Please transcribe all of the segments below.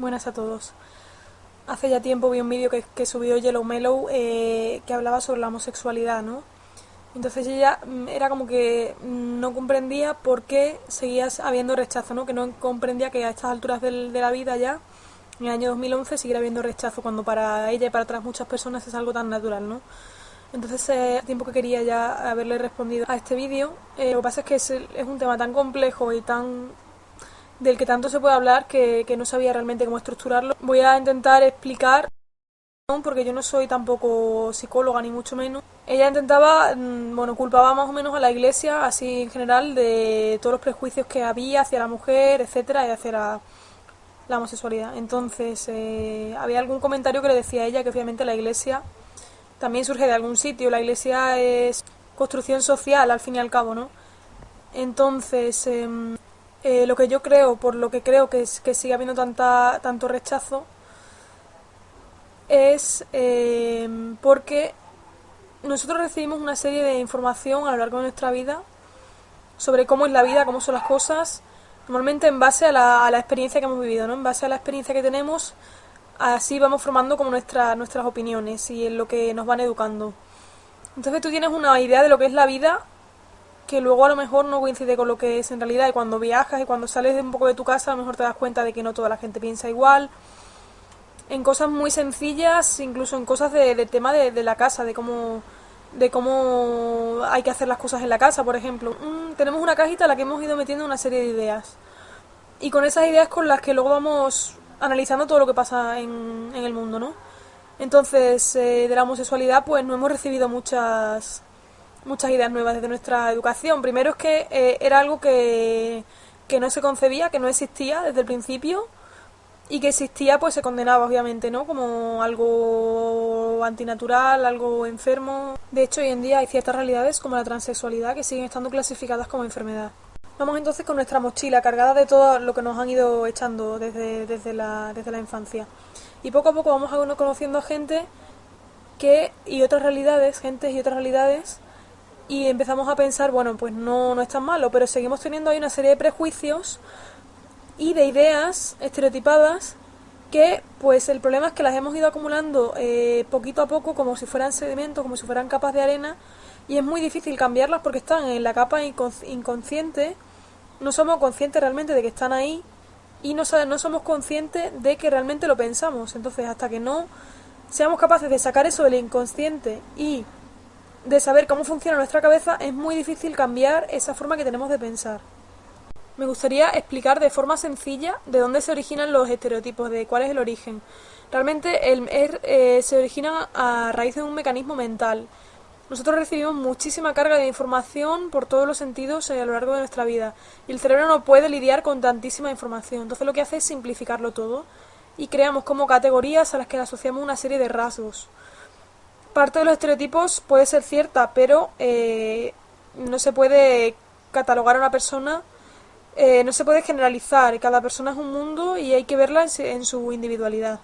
Buenas a todos. Hace ya tiempo vi un vídeo que, subió Yellow Mellow eh, que hablaba sobre la homosexualidad, ¿no? Entonces ella mm, era como que no comprendía por qué seguías habiendo rechazo, ¿no? Que no comprendía que a estas alturas del- de la vida ya, en el año 2011, siguiera habiendo rechazo cuando para ella y para otras muchas personas es algo tan natural, ¿no? Entonces, eh, tiempo que quería ya haberle respondido a este vídeo. Eh, lo que pasa es que es, es un tema tan complejo y tan del que tanto se puede hablar que, que no sabía realmente cómo estructurarlo. Voy a intentar explicar, porque yo no soy tampoco psicóloga ni mucho menos. Ella intentaba, mm, bueno, culpaba más o menos a la iglesia, así en general, de todos los prejuicios que había hacia la mujer, etcétera, y hacia la, la homosexualidad. Entonces, eh, había algún comentario que le decía a ella que obviamente la iglesia también surge de algún sitio. La iglesia es construcción social, al fin y al cabo, ¿no? Entonces, em, eh, lo que yo creo, por lo que creo que, es, que sigue habiendo tanta, tanto rechazo, es em, porque nosotros recibimos una serie de información a lo largo de nuestra vida sobre cómo es la vida, cómo son las cosas, normalmente en base a la, a la experiencia que hemos vivido, ¿no? En base a la experiencia que tenemos, así vamos formando como nuestra, nuestras opiniones y en lo que nos van educando. Entonces tú tienes una idea de lo que es la vida que luego a lo mejor no coincide con lo que es en realidad y cuando viajas y cuando sales de un poco de tu casa a lo mejor te das cuenta de que no toda la gente piensa igual. En cosas muy sencillas incluso en cosas de, tema de, de la casa de cómo de cómo hay que hacer las cosas en la casa. Por ejemplo Mm, tenemos una cajita a la que hemos ido metiendo una serie de ideas. Y con esas ideas con las que luego vamos analizando todo lo que pasa en, en el mundo no entonces eh, de la homosexualidad pues no hemos recibido muchas muchas ideas nuevas desde nuestra educación. Primero es que eh, era algo que, que no se concebía, que no existía desde el principio y que existía pues se condenaba obviamente, ¿no? Como algo antinatural, algo enfermo. De hecho, hoy en día hay ciertas realidades como la transexualidad que siguen estando clasificadas como enfermedad. Vamos entonces con nuestra mochila cargada de todo lo que nos han ido echando desde, desde, la, desde la infancia. Y poco a poco vamos a- conociendo a gente que y otras realidades, gentes y otras realidades y empezamos a pensar, bueno, pues no, no es tan malo, pero seguimos teniendo ahí una serie de prejuicios y de ideas estereotipadas que, pues el problema es que las hemos ido acumulando eh, poquito a poco como si fueran sedimentos, como si fueran capas de arena y es muy difícil cambiarlas porque están en la capa incon- inconsciente, no somos conscientes realmente de que están ahí y no, no somos conscientes de que realmente lo pensamos. Entonces, hasta que no seamos capaces de sacar eso del inconsciente y de saber cómo funciona nuestra cabeza, es muy difícil cambiar esa forma que tenemos de pensar. Me gustaría explicar de forma sencilla de dónde se originan los estereotipos, de cuál es el origen. Realmente el, eh, se originan a raíz de un mecanismo mental. Nosotros recibimos muchísima carga de información por todos los sentidos eh, a lo largo de nuestra vida y el cerebro no puede lidiar con tantísima información. Entonces lo que hace es simplificarlo todo y creamos como categorías a las que le asociamos una serie de rasgos parte de los estereotipos puede ser cierta, pero eh, no se puede catalogar a una persona, eh, no se puede generalizar. Cada persona es un mundo y hay que verla en, su individualidad.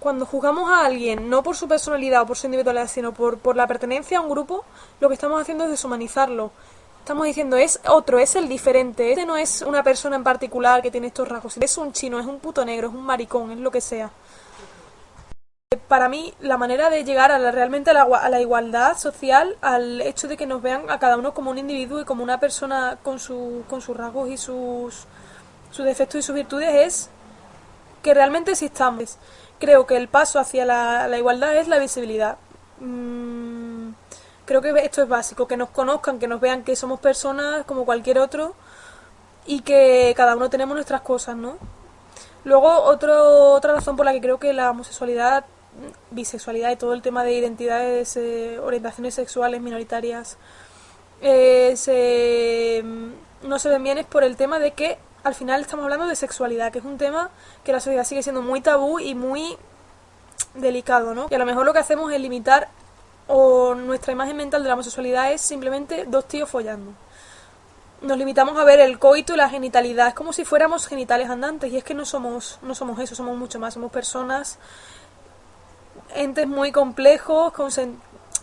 Cuando juzgamos a alguien, no por su personalidad o por su individualidad, sino por, por la pertenencia a un grupo, lo que estamos haciendo es deshumanizarlo. Estamos diciendo, es otro, es el diferente. Este no es una persona en particular que tiene estos rasgos. Es un chino, es un puto negro, es un maricón, es lo que sea. Para mí, la manera de llegar a la, realmente a la, igualdad social, al hecho de que nos vean a cada uno como un individuo y como una persona con, su, con sus rasgos y sus, defectos y sus virtudes, es que realmente existamos. Creo que el paso hacia la, igualdad es la visibilidad. Mm, creo que esto es básico, que nos conozcan, que nos vean que somos personas como cualquier otro y que cada uno tenemos nuestras cosas, ¿no? Luego, otro, otra razón por la que creo que la homosexualidad, bisexualidad y todo el tema de identidades, eh, orientaciones sexuales minoritarias eh, se, mm, no se ven bien es por el tema de que al final estamos hablando de sexualidad, que es un tema que la sociedad sigue siendo muy tabú y muy delicado, ¿no? Y a lo mejor lo que hacemos es limitar o nuestra imagen mental de la homosexualidad es simplemente dos tíos follando nos limitamos a ver el coito y la genitalidad. Es como si fuéramos genitales andantes y es que no somos, no somos eso, somos mucho más. Somos personas, entes muy complejos, con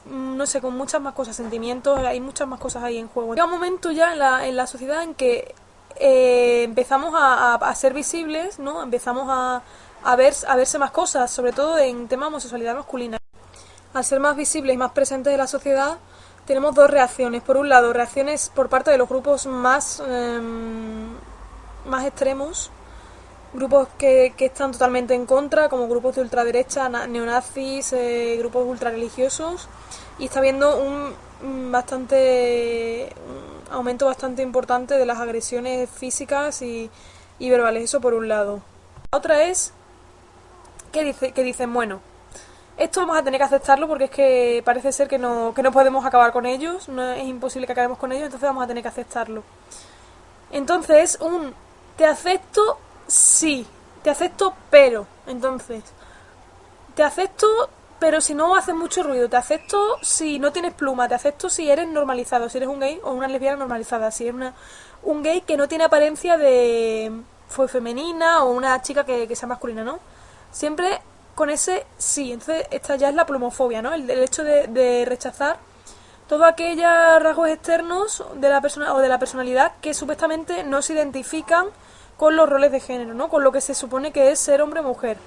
no sé, con muchas más cosas, sentimientos, hay muchas más cosas ahí en juego. Llega un momento ya en la, en la sociedad en que eh, empezamos a, ser visibles, ¿no? Empezamos a, a, ver, a verse más cosas, sobre todo en tema de homosexualidad masculina. Al ser más visibles y más presentes en la sociedad, tenemos dos reacciones. Por un lado, reacciones por parte de los grupos más, em, más extremos, grupos que, que, están totalmente en contra, como grupos de ultraderecha, neonazis, eh, grupos ultrarreligiosos, y está habiendo un bastante un aumento bastante importante de las agresiones físicas y, y verbales, eso por un lado. La otra es que, dice, que dicen, bueno, esto vamos a tener que aceptarlo porque es que parece ser que no, que no podemos acabar con ellos, es imposible que acabemos con ellos, entonces vamos a tener que aceptarlo. Entonces, un te acepto, sí, te acepto, pero. Entonces, te acepto, pero si no haces mucho ruido, te acepto si no tienes pluma, te acepto si eres normalizado, si eres un gay o una lesbiana normalizada, si eres una, un gay que no tiene apariencia de fue femenina o una chica que, sea masculina, ¿no? Siempre con ese sí. Entonces, esta ya es la plumofobia, ¿no? El, hecho de, rechazar todos aquellos rasgos externos de la persona o de la personalidad que supuestamente no se identifican con los roles de género, ¿no? Con lo que se supone que es ser hombre o mujer.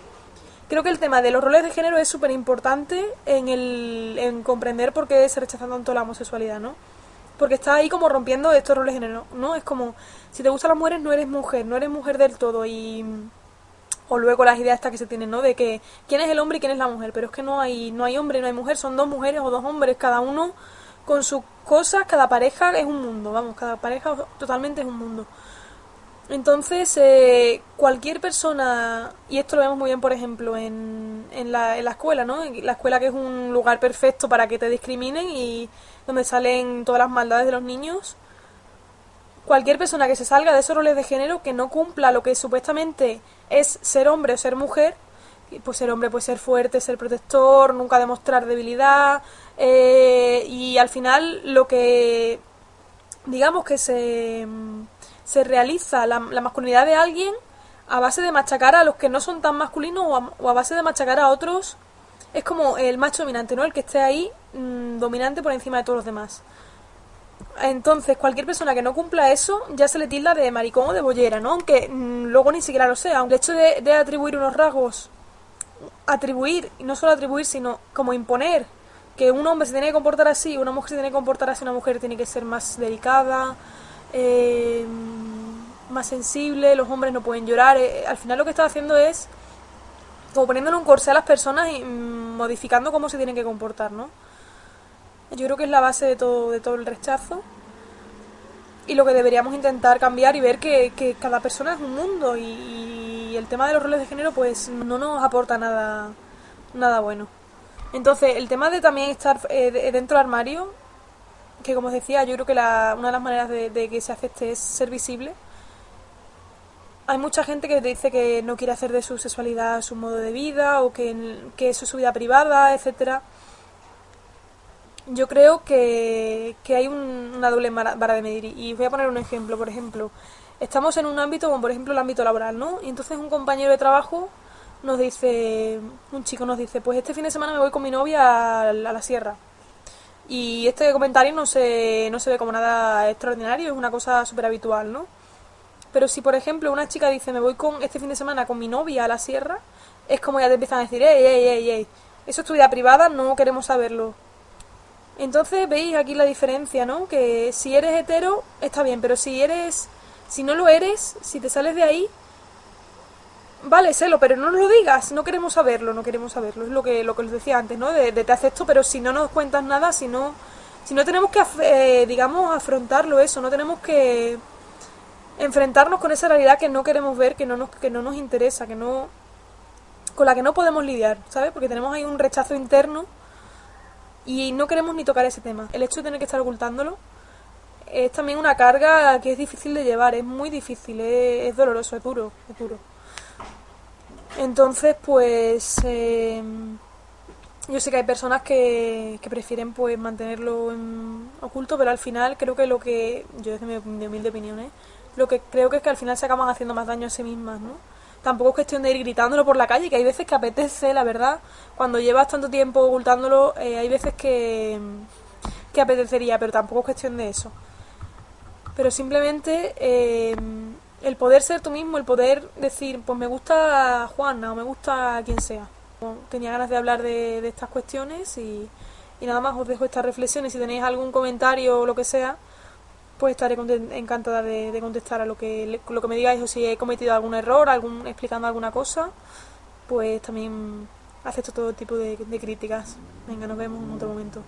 Creo que el tema de los roles de género es súper importante en, el, en comprender por qué se rechaza tanto la homosexualidad, ¿no? Porque está ahí como rompiendo estos roles de género, ¿no? Es como, si te gustan las mujeres, no eres mujer, no eres mujer del todo y o luego las ideas estas que se tienen, ¿no? De que quién es el hombre y quién es la mujer, pero es que no hay no hay hombre, no hay mujer, son dos mujeres o dos hombres, cada uno con sus cosas, cada pareja es un mundo, vamos, cada pareja totalmente es un mundo. Entonces, eh, cualquier persona, y esto lo vemos muy bien, por ejemplo, en, en, la, en la escuela, ¿no? La escuela que es un lugar perfecto para que te discriminen y donde salen todas las maldades de los niños. Cualquier persona que se salga de esos roles de género, que no cumpla lo que supuestamente es ser hombre o ser mujer, pues ser hombre puede ser fuerte, ser protector, nunca demostrar debilidad eh, y al final lo que digamos que se, se realiza la, masculinidad de alguien a base de machacar a los que no son tan masculinos o a, base de machacar a otros es como el macho dominante, ¿no? El que esté ahí mm, dominante por encima de todos los demás. Entonces, cualquier persona que no cumpla eso ya se le tilda de maricón o de bollera, ¿no? Aunque mm, luego ni siquiera lo sea. El hecho de, atribuir unos rasgos, atribuir, y no solo atribuir, sino como imponer que un hombre se tiene que comportar así, una mujer se tiene que comportar así, una mujer tiene que ser más delicada, eh, más sensible, los hombres no pueden llorar. Eh, al final lo que está haciendo es como poniéndole un corsé a las personas y mm, modificando cómo se tienen que comportar, ¿no? Yo creo que es la base de todo, de todo el rechazo. Y lo que deberíamos intentar cambiar y ver que, que cada persona es un mundo y, el tema de los roles de género pues no nos aporta nada, nada bueno. Entonces, el tema de también estar eh, dentro del armario, que como os decía, yo creo que la, una de las maneras de, que se acepte es ser visible. Hay mucha gente que dice que no quiere hacer de su sexualidad su modo de vida o que, que eso es su vida privada, etcétera yo creo que, que hay una doble vara de medir. Y voy a poner un ejemplo. Por ejemplo, estamos en un ámbito como por ejemplo el ámbito laboral, ¿no? Y entonces un compañero de trabajo nos dice, un chico nos dice, pues este fin de semana me voy con mi novia a la, sierra. Y este comentario no se, no se ve como nada extraordinario, es una cosa súper habitual, ¿no? Pero si, por ejemplo, una chica dice, me voy con este fin de semana con mi novia a la sierra, es como ya te empiezan a decir, ey, ey, ey, ey, eso es tu vida privada, no queremos saberlo. Entonces veis aquí la diferencia, ¿no? Que si eres hetero está bien, pero si eres, si no lo eres, si te sales de ahí, vale, sélo, pero no nos lo digas, no queremos saberlo, no queremos saberlo, es lo que lo que os decía antes, ¿no? De, te acepto, pero si no nos cuentas nada, si no, si no tenemos que, eh, digamos, afrontarlo eso, no tenemos que enfrentarnos con esa realidad que no queremos ver, que no nos, que no nos interesa, que no, con la que no podemos lidiar, ¿sabes? Porque tenemos ahí un rechazo interno y no queremos ni tocar ese tema. El hecho de tener que estar ocultándolo es también una carga que es difícil de llevar, es muy difícil, es, doloroso, es duro, es duro. Entonces, pues em, yo sé que hay personas que, que prefieren pues mantenerlo en oculto, pero al final creo que lo que, yo desde mi, humilde opinión, ¿eh? lo que creo que es que al final se acaban haciendo más daño a sí mismas, ¿no? tampoco es cuestión de ir gritándolo por la calle, que hay veces que apetece, la verdad, cuando llevas tanto tiempo ocultándolo, eh, hay veces que, que apetecería, pero tampoco es cuestión de eso. pero simplemente eh, el poder ser tú mismo, el poder decir, pues me gusta Juana o me gusta quien sea. Tenía ganas de hablar de, de estas cuestiones y, y nada más os dejo esta reflexión y si tenéis algún comentario o lo que sea, pues estaré encantada de, contestar a lo que, lo que me digáis o si he cometido algún error, algún explicando alguna cosa, pues también acepto todo tipo de, de críticas. Venga, nos vemos en otro momento.